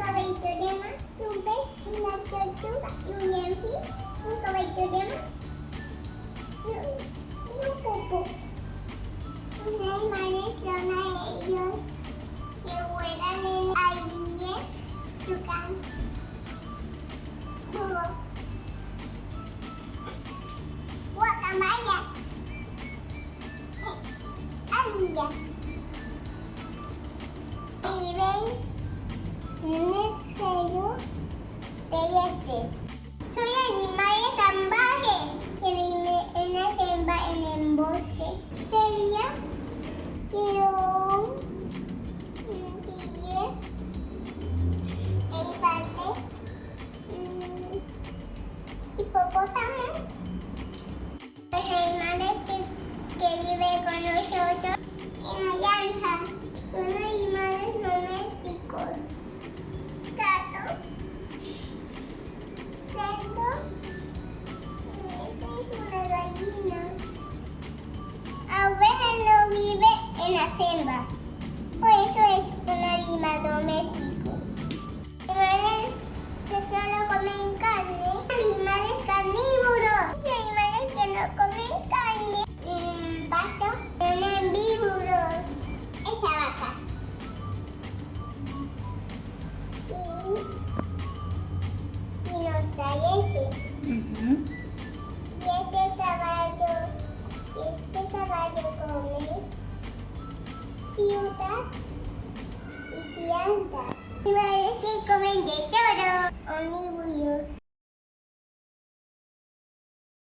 caballito de mar, un pez, una tortuga y un delfín. Un caballito de mar y un, y un popo. Los son a ellos que vuelan en aire, tucán, búho, guacamaya, ardilla. Viven en Los animales que, que viven con nosotros en la granja son animales domésticos. Gato, cerdo, esta es una gallina. Abeja no vive en la selva, por eso es un animal doméstico. y nos da leche. Y este caballo, este caballo come frutas y plantas. Y parece que comen de todo. Omnívoro.